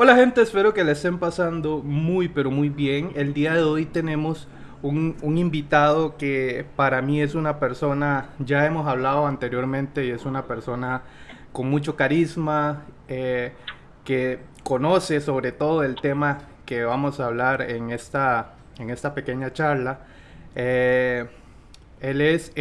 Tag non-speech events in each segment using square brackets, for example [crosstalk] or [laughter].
Hola gente, espero que le estén pasando muy pero muy bien. El día de hoy tenemos un, invitado que para mí es una persona, ya hemos hablado anteriormente y es una persona con mucho carisma, eh, que conoce sobre todo el tema que vamos a hablar en esta, en esta pequeña charla. Eh, él es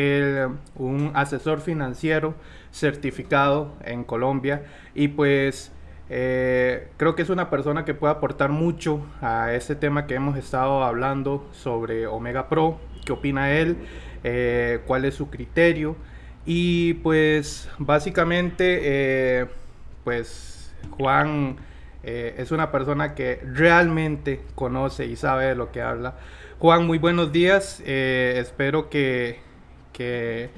un asesor financiero certificado en Colombia y pues eh, creo que es una persona que puede aportar mucho a ese tema que hemos estado hablando sobre Omega Pro, qué opina él, eh, cuál es su criterio y pues básicamente eh, pues Juan es una persona que realmente conoce y sabe de lo que habla. Juan, muy buenos días, espero que, que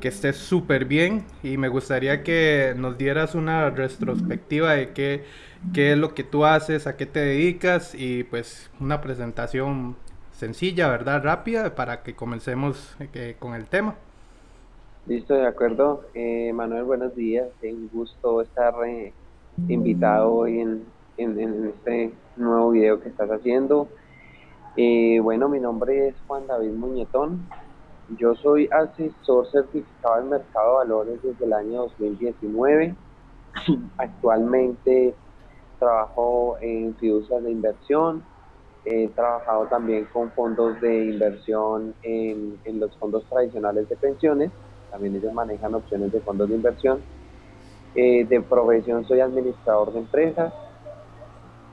que estés súper bien y me gustaría que nos dieras una retrospectiva de qué, qué es lo que tú haces, a qué te dedicas y pues una presentación sencilla, ¿verdad? Rápida para que comencemos eh, con el tema. Listo, de acuerdo. Eh, Manuel, buenos días. Un gusto estar eh, invitado hoy en, en, este nuevo video que estás haciendo. bueno, mi nombre es Juan David Muñetón. Yo soy asesor certificado en mercado de valores desde el año 2019. [clears throat] Actualmente trabajo en fiducias de inversión. He trabajado también con fondos de inversión en, los fondos tradicionales de pensiones. También ellos manejan opciones de fondos de inversión. Eh, de profesión soy administrador de empresas.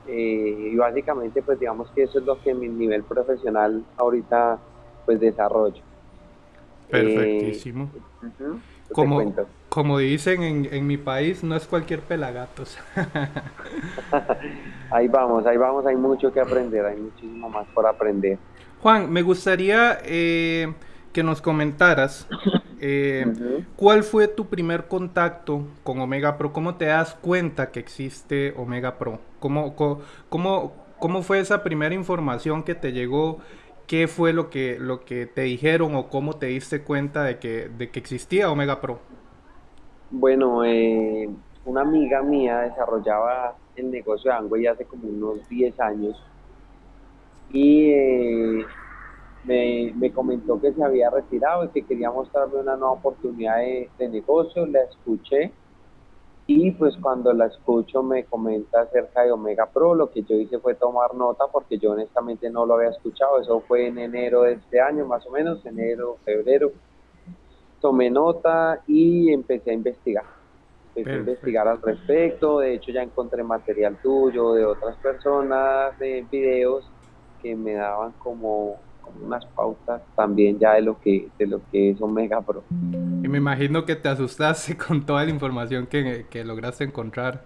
Eh, y básicamente pues digamos que eso es lo que mi nivel profesional ahorita pues desarrollo. Perfectísimo. como, como dicen en, en, mi país, no es cualquier pelagatos. [laughs] ahí vamos, ahí vamos, hay mucho que aprender, hay muchísimo más por aprender. Juan, me gustaría eh, que nos comentaras eh, cuál fue tu primer contacto con Omega Pro, cómo te das cuenta que existe Omega Pro, cómo, cómo, cómo fue esa primera información que te llegó ¿qué fue lo que, lo que te dijeron o cómo te diste cuenta de que, de que existía Omega Pro? Bueno, eh, una amiga mía desarrollaba el negocio de Angway hace como unos 10 años y eh, me, comentó que se había retirado y que quería mostrarme una nueva oportunidad de, de negocio. La escuché y pues cuando la escucho me comenta acerca de Omega Pro, lo que yo hice fue tomar nota porque yo honestamente no lo había escuchado, eso fue en enero de este año más o menos, enero, febrero. Tomé nota y empecé a investigar. Empecé a investigar al respecto, de hecho ya encontré material tuyo, de otras personas, de videos que me daban como unas pautas también ya de lo que, de lo que es Omega Pro. Y me imagino que te asustaste [laughs] con toda la información que, que lograste encontrar.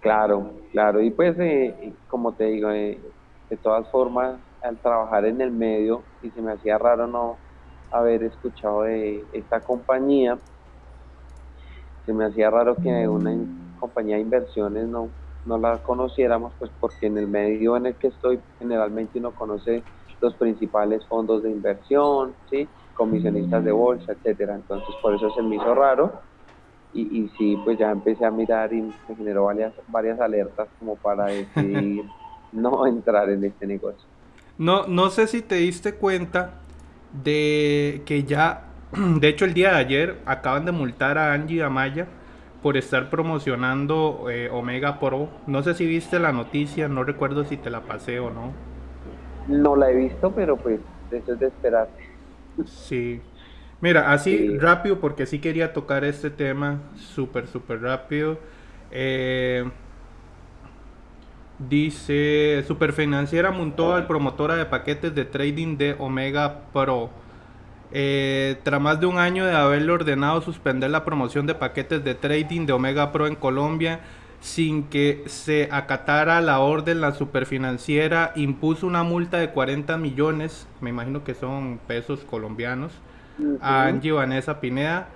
Claro, claro. Y pues, eh, como te digo, eh, de todas formas, al trabajar en el medio, y se me hacía raro no haber escuchado de esta compañía, se me hacía raro que una compañía de inversiones no no la conociéramos, pues porque en el medio en el que estoy generalmente uno conoce los principales fondos de inversión, ¿sí? comisionistas de bolsa, etcétera. Entonces por eso se me hizo raro y, y sí, pues ya empecé a mirar y me generó varias, varias alertas como para decidir [laughs] no entrar en este negocio. No, no sé si te diste cuenta de que ya, [clears throat] de hecho el día de ayer acaban de multar a Angie Amaya por estar promocionando eh, Omega Pro. No sé si viste la noticia, no recuerdo si te la pasé o no. No la he visto, pero pues eso es de esperar. Sí. Mira, así rápido, porque sí quería tocar este tema súper, súper rápido. Eh, dice, Superfinanciera montó al promotora de paquetes de trading de Omega Pro eh, tras más de un año de haberle ordenado suspender la promoción de paquetes de trading de Omega Pro en Colombia sin que se acatara la orden, la superfinanciera impuso una multa de 40 millones, me imagino que son pesos colombianos, a Angie Vanessa Pineda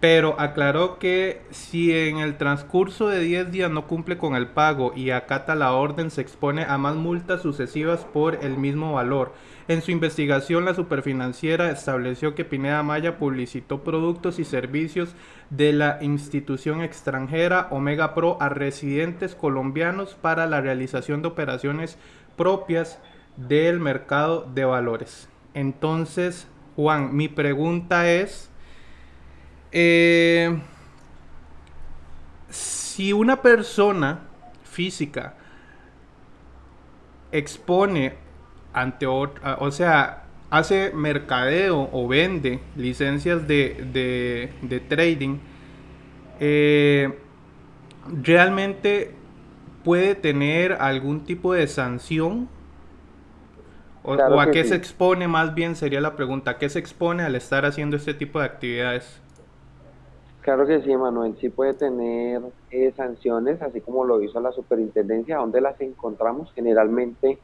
pero aclaró que si en el transcurso de 10 días no cumple con el pago y acata la orden, se expone a más multas sucesivas por el mismo valor. En su investigación, la superfinanciera estableció que Pineda Maya publicitó productos y servicios de la institución extranjera Omega Pro a residentes colombianos para la realización de operaciones propias del mercado de valores. Entonces, Juan, mi pregunta es, eh, si una persona física expone ante otra, o sea, hace mercadeo o vende licencias de, trading, eh, realmente puede tener algún tipo de sanción o, a qué se expone más bien sería la pregunta, ¿a qué se expone al estar haciendo este tipo de actividades? Claro que sí, Manuel, sí puede tener eh, sanciones, así como lo hizo la superintendencia, donde las encontramos generalmente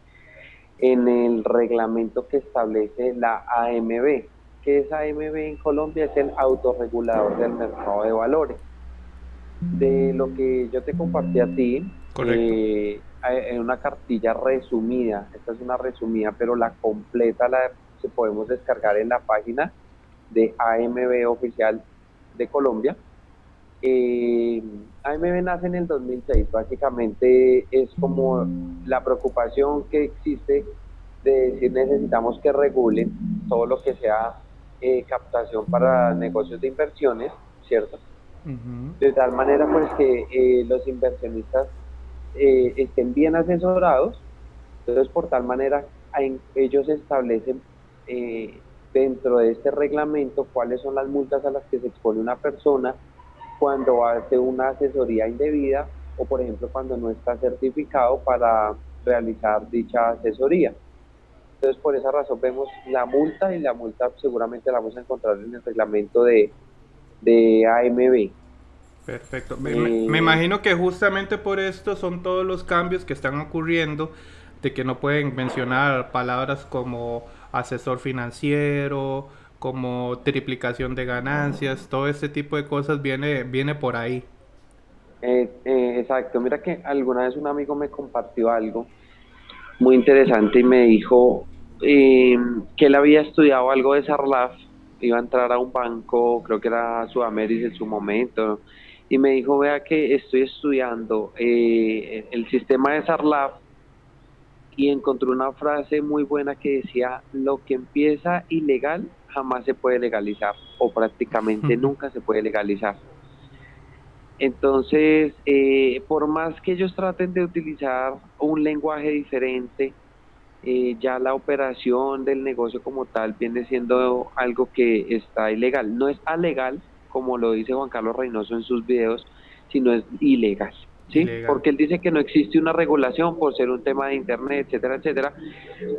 en el reglamento que establece la AMB, que es AMB en Colombia, es el autorregulador del mercado de valores. De lo que yo te compartí a ti, eh, en una cartilla resumida, esta es una resumida, pero la completa la se podemos descargar en la página de AMB oficial de Colombia. Eh, AMB nace en el 2006, básicamente es como la preocupación que existe de decir necesitamos que regulen todo lo que sea eh, captación para negocios de inversiones, ¿cierto? De tal manera pues que eh, los inversionistas eh, estén bien asesorados, entonces por tal manera ellos establecen dentro de este reglamento cuáles son las multas a las que se expone una persona cuando hace una asesoría indebida o por ejemplo cuando no está certificado para realizar dicha asesoría. Entonces por esa razón vemos la multa y la multa seguramente la vamos a encontrar en el reglamento de, de AMB. Perfecto. Me, me, imagino que justamente por esto son todos los cambios que están ocurriendo, de que no pueden mencionar palabras como asesor financiero, como triplicación de ganancias, todo este tipo de cosas viene, viene por ahí. Eh, eh, exacto, mira que alguna vez un amigo me compartió algo muy interesante y me dijo eh, que él había estudiado algo de Sarlaf, iba a entrar a un banco, creo que era Sudamérica en su momento, y me dijo, vea que estoy estudiando el sistema de Sarlaf y encontré una frase muy buena que decía, lo que empieza ilegal jamás se puede legalizar o prácticamente nunca se puede legalizar. Entonces, eh, por más que ellos traten de utilizar un lenguaje diferente, eh, ya la operación del negocio como tal viene siendo algo que está ilegal. No es alegal, como lo dice Juan Carlos Reynoso en sus videos, sino es ilegal. ¿Sí? Porque él dice que no existe una regulación por ser un tema de internet, etcétera, etcétera,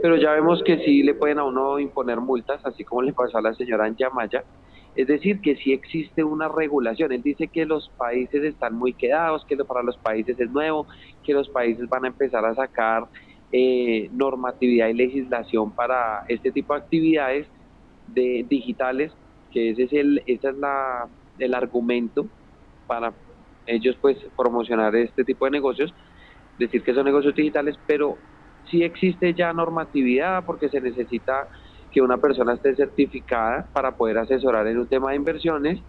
pero ya vemos que sí le pueden a uno imponer multas, así como le pasó a la señora Anjamaya, es decir, que sí existe una regulación. Él dice que los países están muy quedados, que para los países es nuevo, que los países van a empezar a sacar eh, normatividad y legislación para este tipo de actividades de digitales, que ese es el, ese es la, el argumento para ellos pues promocionar este tipo de negocios, decir que son negocios digitales, pero sí existe ya normatividad porque se necesita que una persona esté certificada para poder asesorar en un tema de inversiones.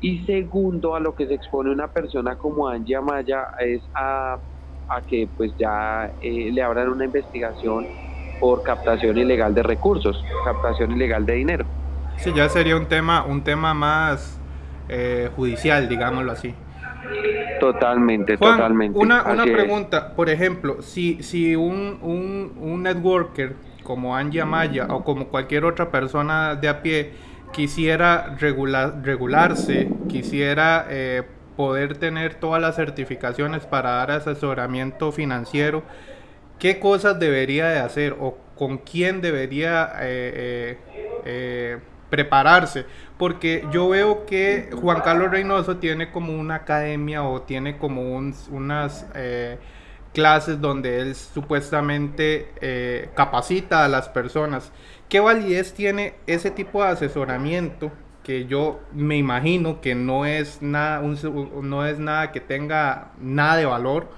Y segundo, a lo que se expone una persona como Angie Amaya es a, a que pues ya eh, le abran una investigación por captación ilegal de recursos, captación ilegal de dinero. Sí, ya sería un tema, un tema más eh, judicial, digámoslo así. Totalmente, totalmente. Una, una pregunta, por ejemplo, si, si un, un, un networker como Angie Amaya o como cualquier otra persona de a pie quisiera regular, regularse, quisiera eh, poder tener todas las certificaciones para dar asesoramiento financiero, ¿qué cosas debería de hacer o con quién debería eh, eh, prepararse? porque yo veo que Juan Carlos Reynoso tiene como una academia o tiene como unas eh, clases donde él supuestamente eh, capacita a las personas. ¿Qué validez tiene ese tipo de asesoramiento que yo me imagino que no es nada, no es nada que tenga nada de valor,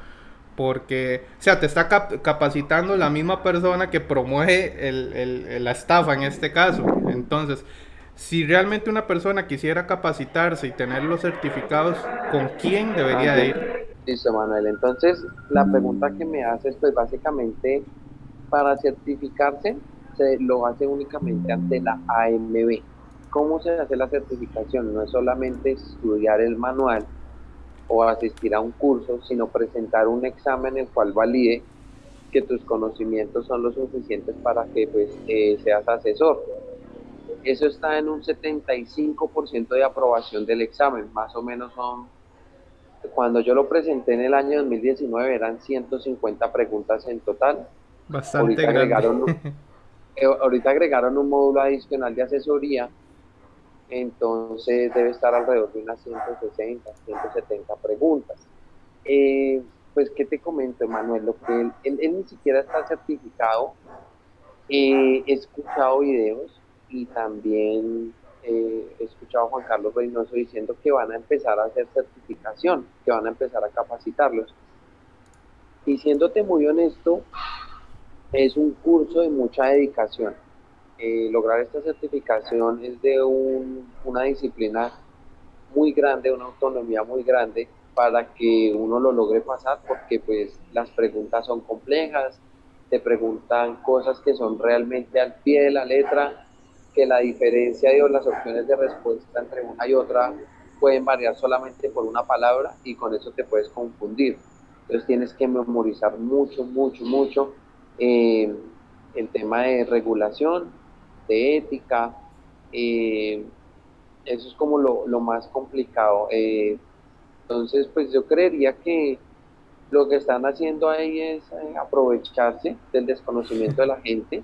porque, o sea, te está capacitando la misma persona que promueve la estafa en este caso. Entonces, si realmente una persona quisiera capacitarse y tener los certificados, ¿con quién debería de ir? Listo, Manuel. Entonces, la pregunta que me haces, pues básicamente, para certificarse, se lo hace únicamente ante la AMB. ¿Cómo se hace la certificación? No es solamente estudiar el manual o asistir a un curso, sino presentar un examen en el cual valide que tus conocimientos son lo suficientes para que pues, eh, seas asesor. Eso está en un 75% de aprobación del examen, más o menos son, cuando yo lo presenté en el año 2019 eran 150 preguntas en total. Bastante agregaron, [laughs] eh, ahorita agregaron un módulo adicional de asesoría entonces debe estar alrededor de unas 160, 170 preguntas. Eh, pues, ¿qué te comento, Manuel? Lo que él, él, ni siquiera está certificado. Eh, he escuchado videos y también eh, he escuchado a Juan Carlos Reynoso diciendo que van a empezar a hacer certificación, que van a empezar a capacitarlos. Y siéndote muy honesto, es un curso de mucha dedicación eh, lograr esta certificación es de una disciplina muy grande, una autonomía muy grande para que uno lo logre pasar porque pues las preguntas son complejas, te preguntan cosas que son realmente al pie de la letra, que la diferencia de las opciones de respuesta entre una y otra pueden variar solamente por una palabra y con eso te puedes confundir. Entonces tienes que memorizar mucho, mucho, mucho eh, el tema de regulación, de ética. Eh, eso es como lo, más complicado. Eh, entonces, pues yo creería que lo que están haciendo ahí es aprovecharse del desconocimiento de la gente,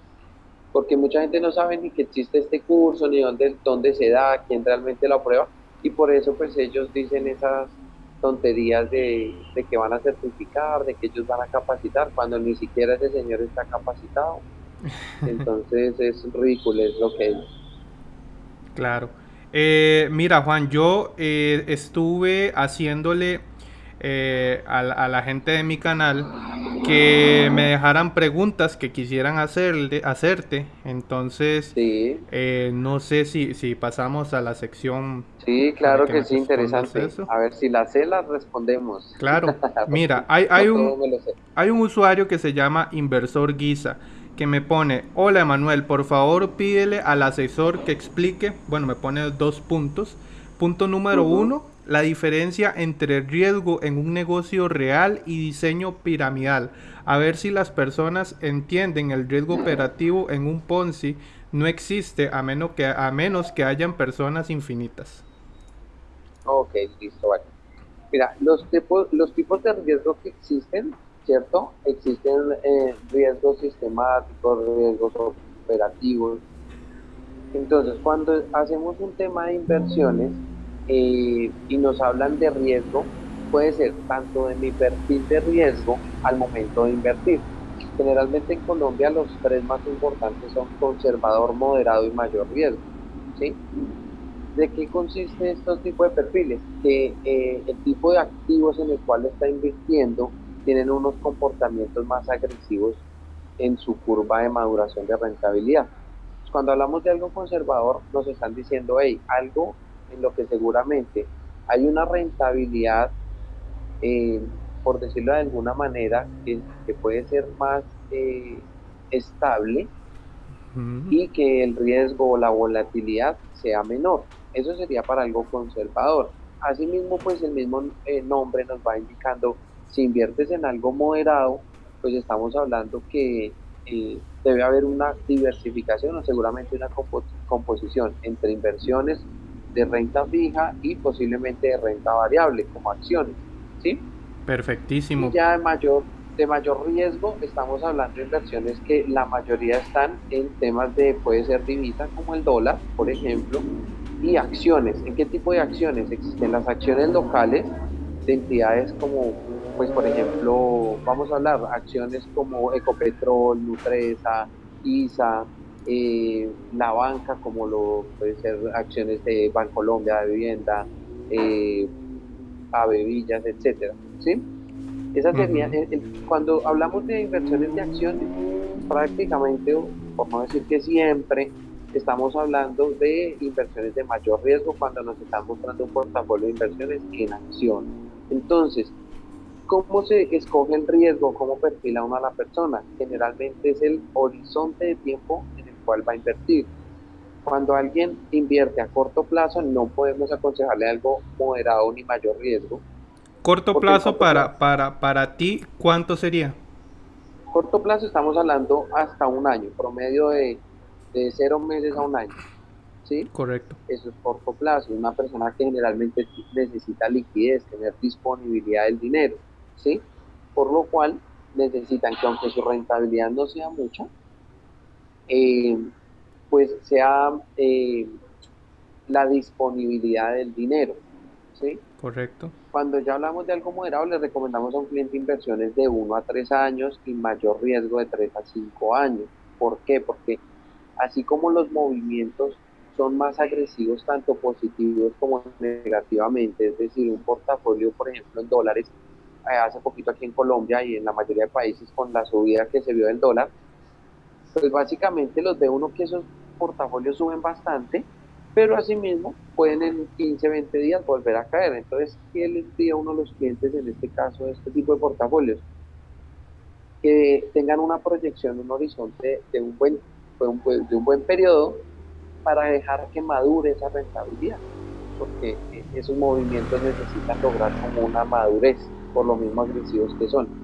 porque mucha gente no sabe ni que existe este curso, ni dónde, dónde se da, quién realmente lo aprueba, y por eso pues ellos dicen esas tonterías de, de que van a certificar, de que ellos van a capacitar, cuando ni siquiera ese señor está capacitado. [laughs] Entonces es ridículo, es lo que es. Claro. Eh, mira, Juan, yo eh, estuve haciéndole eh, a, la gente de mi canal que me dejaran preguntas que quisieran hacerle, hacerte. Entonces, no sé si, si pasamos a la sección. Sí, claro que, sí, interesante. A ver, si la sé, las respondemos. Claro, [laughs] mira, hay, hay, un, hay un usuario que se llama Inversor Guisa que me pone, hola Emanuel, por favor pídele al asesor que explique, bueno, me pone dos puntos. Punto número uno, la diferencia entre riesgo en un negocio real y diseño piramidal. A ver si las personas entienden el riesgo operativo en un Ponzi no existe a menos que, a menos que hayan personas infinitas. Ok, listo, vale. Mira, los tipos, los tipos de riesgo que existen ¿cierto? Existen eh, riesgos sistemáticos, riesgos operativos. Entonces, cuando hacemos un tema de inversiones eh, y nos hablan de riesgo, puede ser tanto de mi perfil de riesgo al momento de invertir. Generalmente en Colombia los tres más importantes son conservador, moderado y mayor riesgo. ¿sí? ¿De qué consiste estos tipos de perfiles? Que eh, el tipo de activos en el cual está invirtiendo tienen unos comportamientos más agresivos en su curva de maduración de rentabilidad. Cuando hablamos de algo conservador, nos están diciendo, hey, algo en lo que seguramente hay una rentabilidad, eh, por decirlo de alguna manera, que, puede ser más eh, estable y que el riesgo o la volatilidad sea menor. Eso sería para algo conservador. Asimismo, pues el mismo eh, nombre nos va indicando si inviertes en algo moderado, pues estamos hablando que eh, debe haber una diversificación o seguramente una composición entre inversiones de renta fija y posiblemente de renta variable como acciones, ¿sí? Perfectísimo. Y ya de mayor, de mayor riesgo estamos hablando de inversiones que la mayoría están en temas de, puede ser divisa como el dólar, por ejemplo, y acciones. ¿En qué tipo de acciones? Existen las acciones locales de entidades como pues por ejemplo, vamos a hablar acciones como Ecopetrol, Nutresa, ISA, eh, la banca, como lo puede ser acciones de Bancolombia, de vivienda, eh, Avevillas, etcétera, ¿sí? Esa sería, cuando hablamos de inversiones de acciones, prácticamente, por no decir que siempre, estamos hablando de inversiones de mayor riesgo cuando nos están mostrando un portafolio de inversiones en acción. Entonces, ¿cómo se escoge el riesgo? ¿Cómo perfila uno a la persona? Generalmente es el horizonte de tiempo en el cual va a invertir. Cuando alguien invierte a corto plazo, no podemos aconsejarle algo moderado ni mayor riesgo. Corto plazo para, para, para ti, ¿cuánto sería? Corto plazo estamos hablando hasta un año, promedio de de cero meses a un año. ¿sí? Correcto. Eso es corto plazo. Una persona que generalmente necesita liquidez, tener disponibilidad del dinero. ¿sí? Por lo cual necesitan que aunque su rentabilidad no sea mucha, eh, pues sea eh, la disponibilidad del dinero. ¿sí? Correcto. Cuando ya hablamos de algo moderado, le recomendamos a un cliente inversiones de 1 a 3 años y mayor riesgo de 3 a 5 años. ¿Por qué? Porque así como los movimientos son más agresivos tanto positivos como negativamente, es decir, un portafolio, por ejemplo, en dólares, eh, hace poquito aquí en Colombia y en la mayoría de países con la subida que se vio del dólar, pues básicamente los ve uno que esos portafolios suben bastante, pero asimismo pueden en 15, 20 días volver a caer. Entonces, ¿qué les pide a uno a los clientes en este caso de este tipo de portafolios? Que tengan una proyección, un horizonte de un buen de un buen periodo para dejar que madure esa rentabilidad, porque esos movimientos necesitan lograr como una madurez, por lo mismo agresivos que son.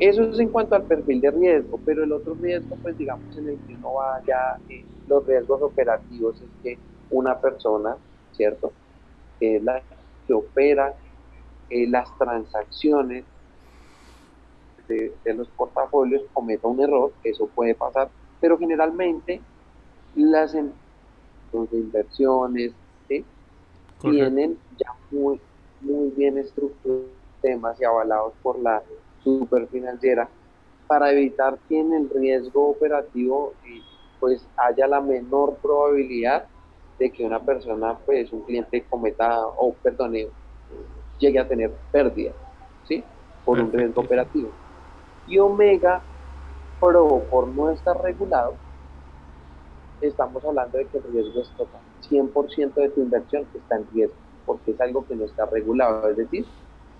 Eso es en cuanto al perfil de riesgo, pero el otro riesgo, pues digamos, en el que uno va ya, eh, los riesgos operativos es que una persona, ¿cierto? Que es la que opera eh, las transacciones de, de, los portafolios cometa un error, eso puede pasar, pero generalmente las de inversiones tienen ya muy, muy bien estructurados temas y avalados por la superfinanciera para evitar que en el riesgo operativo eh, pues haya la menor probabilidad de que una persona, pues un cliente cometa o perdone, llegue a tener pérdida, ¿sí? Por un riesgo operativo. Y Omega pero por no estar regulado, estamos hablando de que el riesgo es total. 100% de tu inversión está en riesgo, porque es algo que no está regulado. Es decir,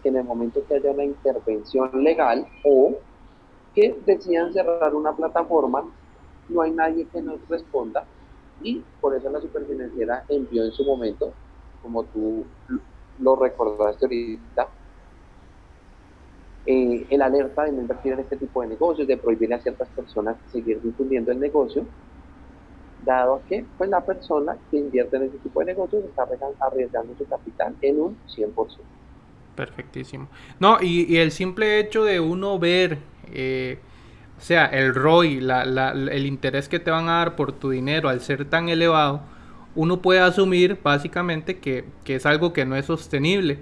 que en el momento que haya una intervención legal o que decidan cerrar una plataforma, no hay nadie que nos responda y por eso la superfinanciera envió en su momento, como tú lo recordaste ahorita, eh, el alerta de no invertir en este tipo de negocios, de prohibirle a ciertas personas seguir difundiendo el negocio, dado que pues, la persona que invierte en este tipo de negocios está arriesgando su capital en un 100%. Perfectísimo. No, y, el simple hecho de uno ver, eh, o sea, el ROI, la, el interés que te van a dar por tu dinero al ser tan elevado, uno puede asumir básicamente que, que es algo que no es sostenible.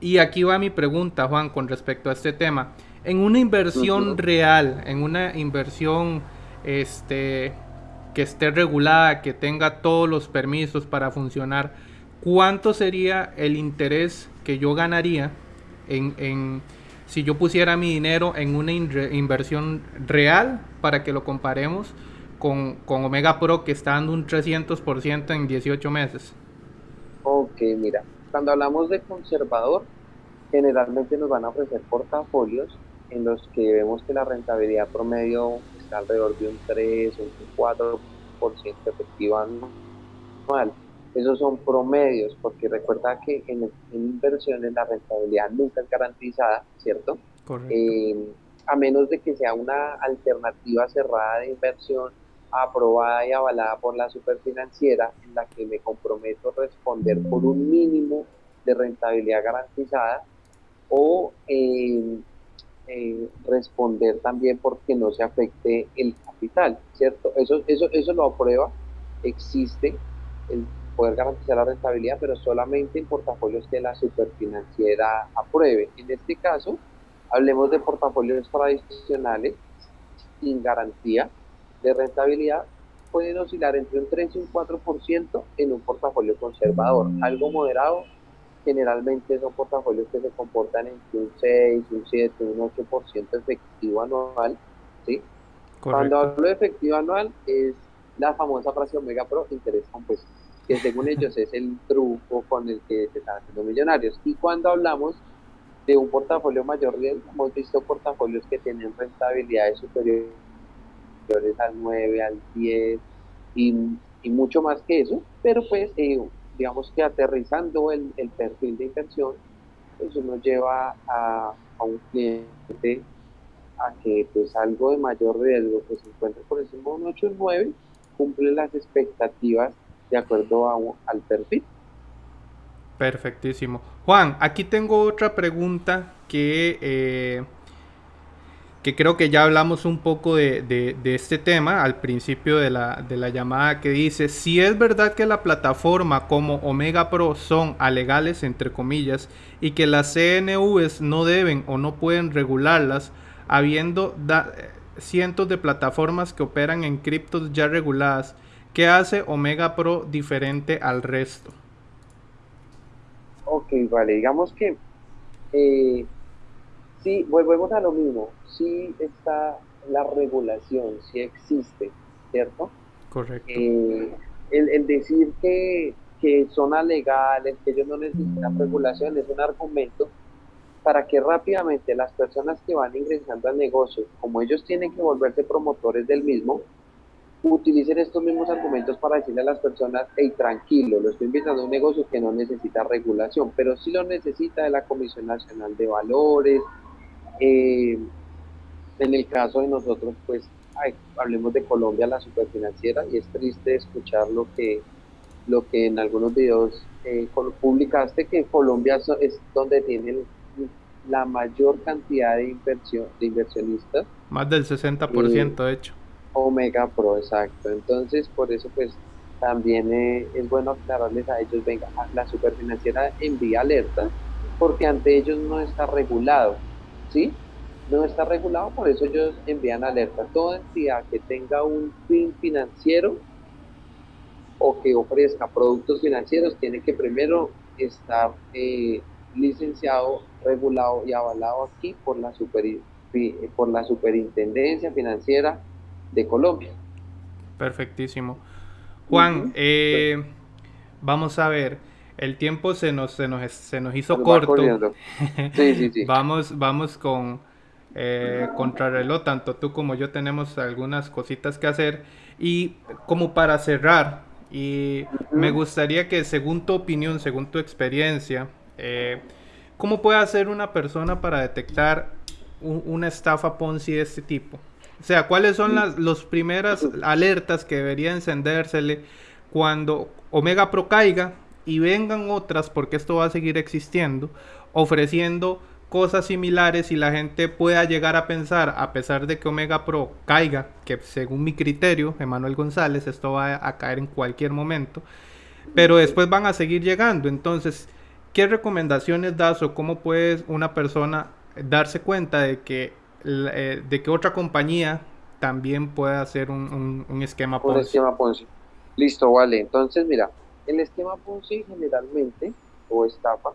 Y aquí va mi pregunta, Juan, con respecto a este tema. En una inversión real, en una inversión este, que esté regulada, que tenga todos los permisos para funcionar, ¿cuánto sería el interés que yo ganaría en, si yo pusiera mi dinero en una inversión real para que lo comparemos con, con Omega Pro que está dando un 300% en 18 meses? Ok, mira, cuando hablamos de conservador, generalmente nos van a ofrecer portafolios en los que vemos que la rentabilidad promedio está alrededor de un 3 o un 4% efectiva anual. Esos son promedios, porque recuerda que en, inversiones la rentabilidad nunca es garantizada, ¿cierto? Eh, a menos de que sea una alternativa cerrada de inversión aprobada y avalada por la superfinanciera en la que me comprometo a responder por un mínimo de rentabilidad garantizada o eh, eh, responder también porque no se afecte el capital, ¿cierto? Eso, eso, eso lo aprueba, existe el poder garantizar la rentabilidad, pero solamente en portafolios que la superfinanciera apruebe. En este caso, hablemos de portafolios tradicionales sin garantía de rentabilidad, pueden oscilar entre un 3 y un 4% en un portafolio conservador. Algo moderado, generalmente son portafolios que se comportan entre un 6, un 7, un 8% efectivo anual. ¿sí? Cuando hablo de efectivo anual es la famosa frase Omega Pro, interés compuesto, que según ellos es el truco con el que se están haciendo millonarios. Y cuando hablamos de un portafolio mayor riesgo, hemos visto portafolios que tienen rentabilidades superiores al 9, al 10 y, mucho más que eso, pero pues eh, digamos que aterrizando el, perfil de inversión, pues uno lleva a, un cliente a que pues algo de mayor riesgo pues se encuentre por encima de un 8 o 9, cumple las expectativas de acuerdo al perfil. Perfectísimo. Juan, aquí tengo otra pregunta que, eh, que creo que ya hablamos un poco de, este tema al principio de la, de la, llamada que dice, si es verdad que la plataforma como Omega Pro son alegales, entre comillas, y que las CNVs no deben o no pueden regularlas, habiendo cientos de plataformas que operan en criptos ya reguladas, ¿qué hace Omega Pro diferente al resto? Ok, vale, digamos que eh, sí, volvemos a lo mismo, sí está la regulación, sí existe, ¿cierto? Correcto. Eh, el, decir que, que son alegales, que ellos no necesitan regulación, es un argumento para que rápidamente las personas que van ingresando al negocio, como ellos tienen que volverse promotores del mismo, utilicen estos mismos argumentos para decirle a las personas, hey, tranquilo, lo estoy invitando a un negocio que no necesita regulación, pero sí lo necesita de la Comisión Nacional de Valores. Eh, en el caso de nosotros, pues, hablemos de Colombia, la superfinanciera, y es triste escuchar lo que, lo que en algunos videos eh, publicaste, que Colombia es donde tienen la mayor cantidad de inversión de inversionistas. Más del 60% de hecho. Omega Pro, exacto. Entonces, por eso, pues, también eh, es bueno aclararles a ellos, venga, la superfinanciera envía alerta, porque ante ellos no está regulado, ¿sí? No está regulado, por eso ellos envían alerta. Toda entidad que tenga un fin financiero o que ofrezca productos financieros tiene que primero estar eh, licenciado, regulado y avalado aquí por la, super, por la superintendencia financiera de Colombia. Perfectísimo. Juan, eh, vamos a ver, el tiempo se nos, se nos, se nos hizo corto. Sí, sí, sí. [laughs] vamos, vamos con eh, contrarreloj, tanto tú como yo tenemos algunas cositas que hacer. Y como para cerrar, y me gustaría que según tu opinión, según tu experiencia, eh, ¿cómo puede hacer una persona para detectar una estafa Ponzi de este tipo? O sea, ¿cuáles son las los primeras alertas que debería encendérsele cuando Omega Pro caiga y vengan otras, porque esto va a seguir existiendo, ofreciendo cosas similares y la gente pueda llegar a pensar, a pesar de que Omega Pro caiga, que según mi criterio, Emanuel González, esto va a caer en cualquier momento, pero después van a seguir llegando. Entonces, ¿qué recomendaciones das o cómo puede una persona darse cuenta de que eh, de que otra compañía también pueda hacer un, esquema Ponzi. Un esquema Ponzi. Listo, vale. Entonces, mira, el esquema Ponzi generalmente, o estafa,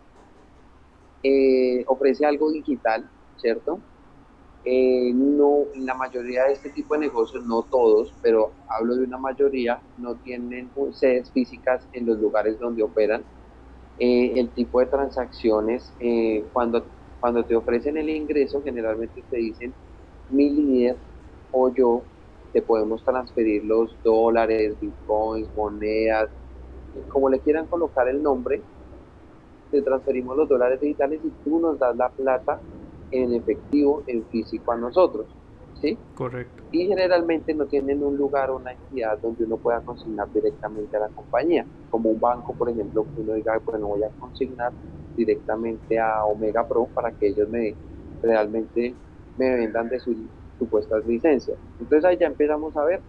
eh, ofrece algo digital, ¿cierto? Eh, no, la mayoría de este tipo de negocios, no todos, pero hablo de una mayoría, no tienen sedes físicas en los lugares donde operan. el tipo de transacciones, cuando cuando te ofrecen el ingreso, generalmente te dicen, mi líder o yo te podemos transferir los dólares, bitcoins, monedas, como le quieran colocar el nombre, te transferimos los dólares digitales y tú nos das la plata en efectivo, en físico a nosotros. ¿Sí? Correcto. Y generalmente no tienen un lugar o una entidad donde uno pueda consignar directamente a la compañía, como un banco, por ejemplo, que uno diga, bueno, voy a consignar directamente a Omega Pro para que ellos me realmente me vendan de sus supuestas licencias. Entonces ahí ya empezamos a ver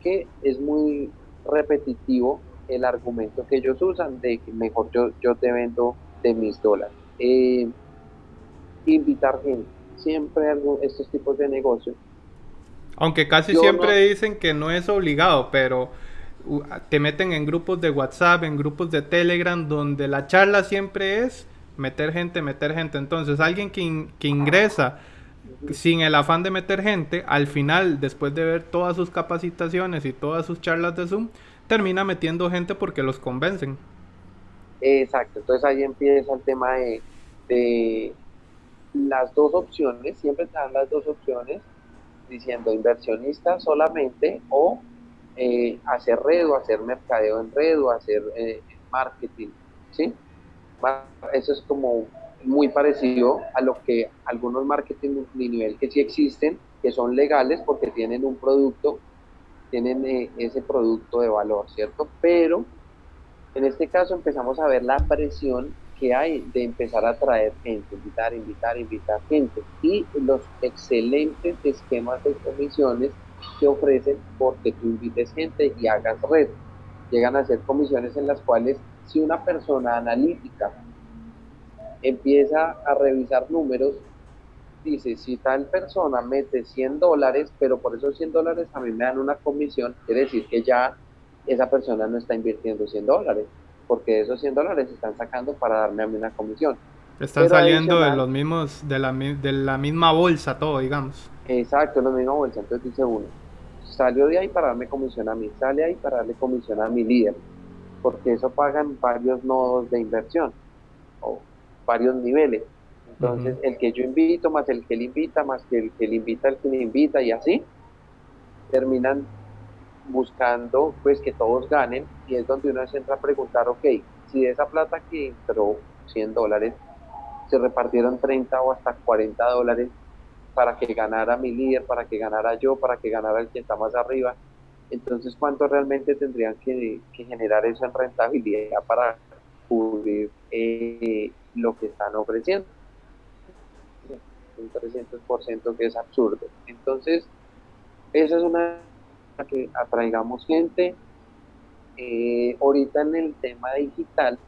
que es muy repetitivo el argumento que ellos usan de que mejor yo, yo te vendo de mis dólares. Eh, invitar gente, siempre estos tipos de negocios Aunque casi siempre dicen que no es obligado, pero te meten en grupos de WhatsApp, en grupos de Telegram, donde la charla siempre es meter gente, meter gente. Entonces, alguien que, que ingresa sin el afán de meter gente, al final, después de ver todas sus capacitaciones y todas sus charlas de Zoom, termina metiendo gente porque los convencen. Exacto, entonces ahí empieza el tema de, de las dos opciones, siempre están las dos opciones, diciendo inversionista solamente o eh, hacer red o hacer mercadeo en red o hacer eh, marketing, ¿sí? Eso es como muy parecido a lo que algunos marketing de nivel que sí existen, que son legales porque tienen un producto, tienen eh, ese producto de valor, ¿cierto? Pero en este caso empezamos a ver la presión que hay de empezar a traer gente, invitar, invitar, invitar gente y los excelentes esquemas de comisiones que ofrecen porque tú invites gente y hagas red. Llegan a ser comisiones en las cuales si una persona analítica empieza a revisar números, dice, si tal persona mete 100 dólares, pero por esos 100 dólares a mí me dan una comisión, quiere decir que ya esa persona no está invirtiendo 100 dólares, porque esos 100 dólares se están sacando para darme a mí una comisión. Están saliendo de los mismos, de la, de la misma bolsa todo, digamos. Exacto, la misma bolsa. Entonces dice uno, salió de ahí para darme comisión a mí, sale ahí para darle comisión a mi líder, porque eso pagan varios nodos de inversión o varios niveles. Entonces, el que yo invito, más el que le invita, más que el que le invita, el que le invita, y así, terminan buscando pues que todos ganen y es donde uno se entra a preguntar, ok, si de esa plata que entró 100 dólares, se repartieron 30 o hasta 40 dólares para que ganara mi líder, para que ganara yo, para que ganara el que está más arriba. Entonces, ¿cuánto realmente tendrían que, generar eso en rentabilidad para cubrir eh, lo que están ofreciendo? Un 300% que es absurdo. Entonces, esa es una que atraigamos gente. Eh, ahorita en el tema digital,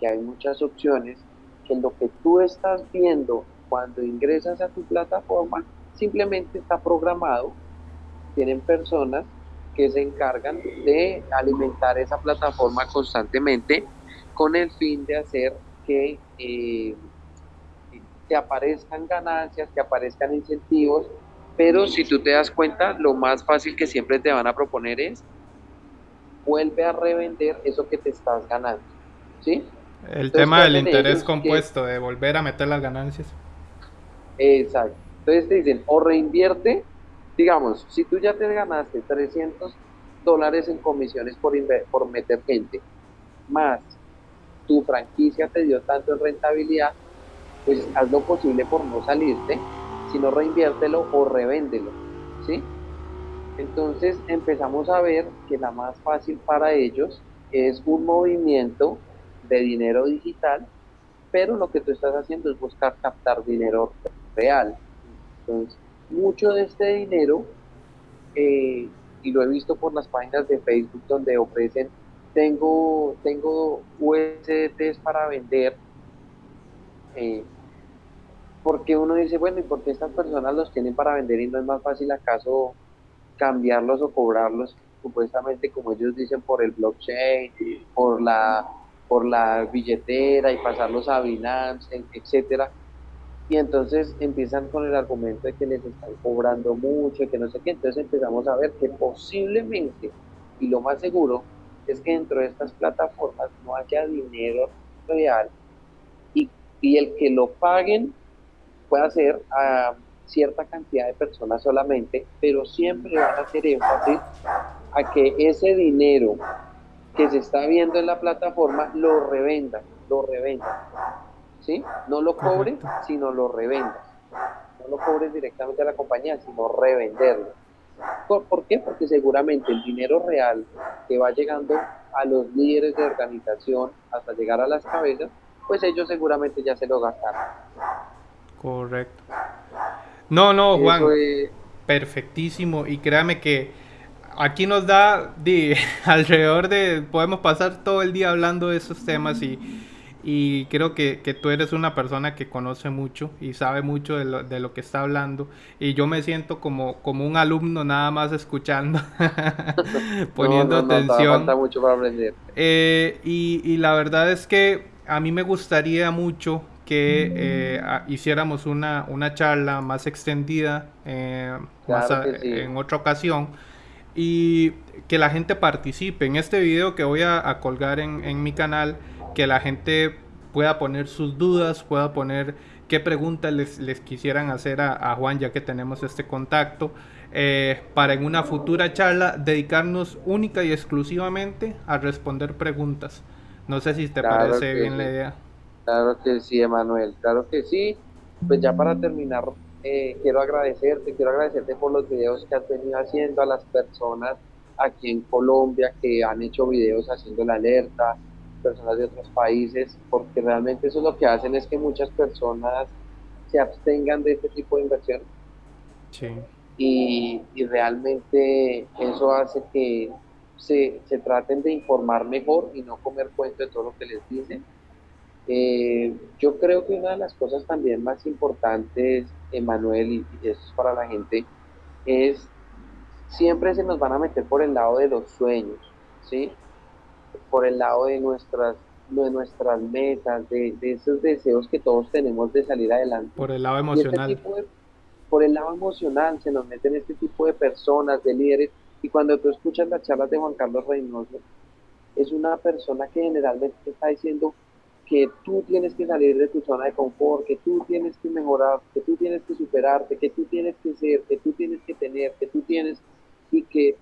que hay muchas opciones, que lo que tú estás viendo cuando ingresas a tu plataforma simplemente está programado. Tienen personas que se encargan de alimentar esa plataforma constantemente con el fin de hacer que, eh, que aparezcan ganancias, que aparezcan incentivos pero si tú te das cuenta, lo más fácil que siempre te van a proponer es vuelve a revender eso que te estás ganando. ¿Sí? El tema del interés compuesto, de volver a meter las ganancias. Exacto. Entonces te dicen, o reinvierte, digamos, si tú ya te ganaste 300 dólares en comisiones por, por meter gente, más tu franquicia te dio tanto en rentabilidad, pues haz lo posible por no salirte sino reinviértelo o revéndelo, ¿sí? Entonces empezamos a ver que la más fácil para ellos es un movimiento de dinero digital, pero lo que tú estás haciendo es buscar captar dinero real. Entonces, mucho de este dinero, eh, y lo he visto por las páginas de Facebook donde ofrecen, tengo, tengo USDTs para vender, eh, porque uno dice, bueno, ¿y por qué estas personas los tienen para vender y no es más fácil acaso cambiarlos o cobrarlos supuestamente como ellos dicen por el blockchain, por la por la billetera y pasarlos a Binance, etcétera? Y entonces empiezan con el argumento de que les están cobrando mucho, y que no sé qué. Entonces empezamos a ver que posiblemente, y lo más seguro, es que dentro de estas plataformas no haya dinero real y, y el que lo paguen puede hacer a cierta cantidad de personas solamente, pero siempre van a hacer énfasis a que ese dinero que se está viendo en la plataforma lo revendan, lo revendan. ¿Sí? No lo cobres, sino lo revendas. No lo cobres directamente a la compañía, sino revenderlo. ¿Por qué? Porque seguramente el dinero real que va llegando a los líderes de organización hasta llegar a las cabezas, pues ellos seguramente ya se lo gastaron. Correcto. No, no, Juan. Perfectísimo. Y créame que aquí nos da de, [laughs] alrededor de. Podemos pasar todo el día hablando de esos temas y. y creo que, que, tú eres una persona que conoce mucho y sabe mucho de lo, de lo, que está hablando y yo me siento como, como un alumno nada más escuchando, [laughs] poniendo atención. falta mucho para aprender. Eh, y, y, la verdad es que a mí me gustaría mucho que eh, hiciéramos una, una, charla más extendida eh, más a, en otra ocasión y que la gente participe en este video que voy a, a colgar en, en mi canal que la gente pueda poner sus dudas, pueda poner qué preguntas les, les quisieran hacer a, a, Juan, ya que tenemos este contacto, eh, para en una futura charla dedicarnos única y exclusivamente a responder preguntas. No sé si te claro parece bien sí. la idea. Claro que sí, Emanuel, claro que sí. Pues ya para terminar, eh, quiero agradecerte, quiero agradecerte por los videos que has venido haciendo a las personas aquí en Colombia que han hecho videos haciendo la alerta, personas de otros países, porque realmente eso lo que hacen es que muchas personas se abstengan de este tipo de inversión. Sí. Y, y, realmente eso hace que se, se, traten de informar mejor y no comer cuento de todo lo que les dicen. Eh, yo creo que una de las cosas también más importantes, Emanuel, y, y eso es para la gente, es siempre se nos van a meter por el lado de los sueños, ¿sí? Por el lado de nuestras, de nuestras metas, de, de, esos deseos que todos tenemos de salir adelante. Por el lado emocional. Este de, por el lado emocional se nos meten este tipo de personas, de líderes, y cuando tú escuchas las charlas de Juan Carlos Reynoso, es una persona que generalmente te está diciendo que tú tienes que salir de tu zona de confort, que tú tienes que mejorar, que tú tienes que superarte, que tú tienes que ser, que tú tienes que tener, que tú tienes, y que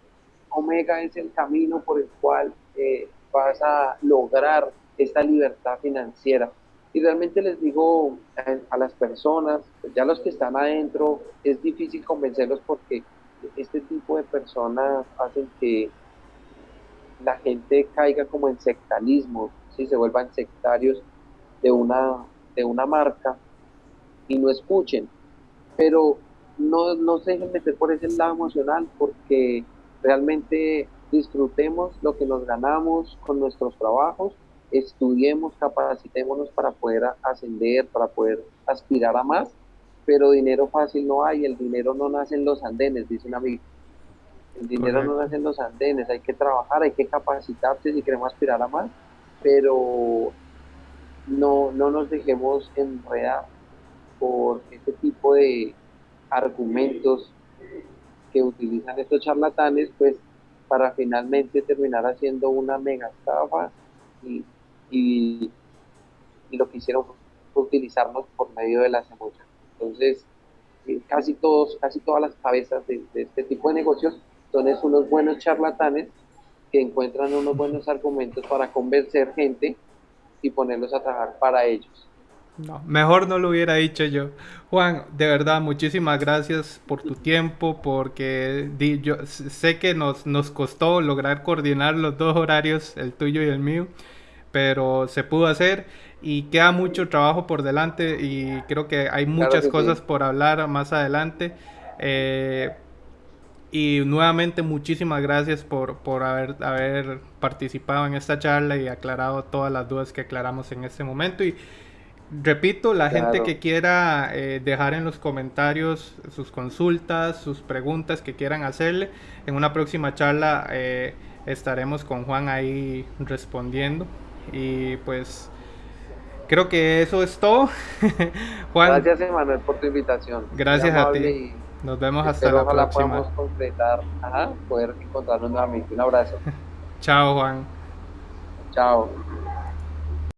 Omega es el camino por el cual eh, vas a lograr esta libertad financiera. Y realmente les digo a, las personas, ya los que están adentro, es difícil convencerlos porque este tipo de personas hacen que la gente caiga como en sectarismo, ¿sí? se vuelvan sectarios de una, de una marca y no escuchen. Pero no, no se dejen meter por ese lado emocional porque realmente disfrutemos lo que nos ganamos con nuestros trabajos, estudiemos, capacitémonos para poder ascender, para poder aspirar a más, pero dinero fácil no hay, el dinero no nace en los andenes, dice un amigo. El dinero Correcto. no nace en los andenes, hay que trabajar, hay que capacitarse si queremos aspirar a más, pero no, no nos dejemos enredar por este tipo de argumentos que utilizan estos charlatanes, pues para finalmente terminar haciendo una mega estafa y, y, y, lo que hicieron fue utilizarnos por medio de las emociones. Entonces, eh, casi todos, casi todas las cabezas de, de, este tipo de negocios son unos buenos charlatanes que encuentran unos buenos argumentos para convencer gente y ponerlos a trabajar para ellos. No, mejor no lo hubiera dicho yo. Juan, de verdad, muchísimas gracias por tu tiempo, porque di, yo sé que nos, nos costó lograr coordinar los dos horarios, el tuyo y el mío, pero se pudo hacer y queda mucho trabajo por delante y creo que hay muchas claro cosas sí. por hablar más adelante. Eh, y nuevamente muchísimas gracias por, por haber, haber participado en esta charla y aclarado todas las dudas que aclaramos en este momento. Y, Repito, la claro. gente que quiera eh, dejar en los comentarios sus consultas, sus preguntas que quieran hacerle, en una próxima charla eh, estaremos con Juan ahí respondiendo. Y pues creo que eso es todo. [laughs] Juan. Gracias, Emanuel, por tu invitación. Gracias a ti. Nos vemos hasta la próxima. podamos concretar, ajá, poder encontrarnos nuevamente. Un abrazo. [laughs] Chao, Juan. Chao.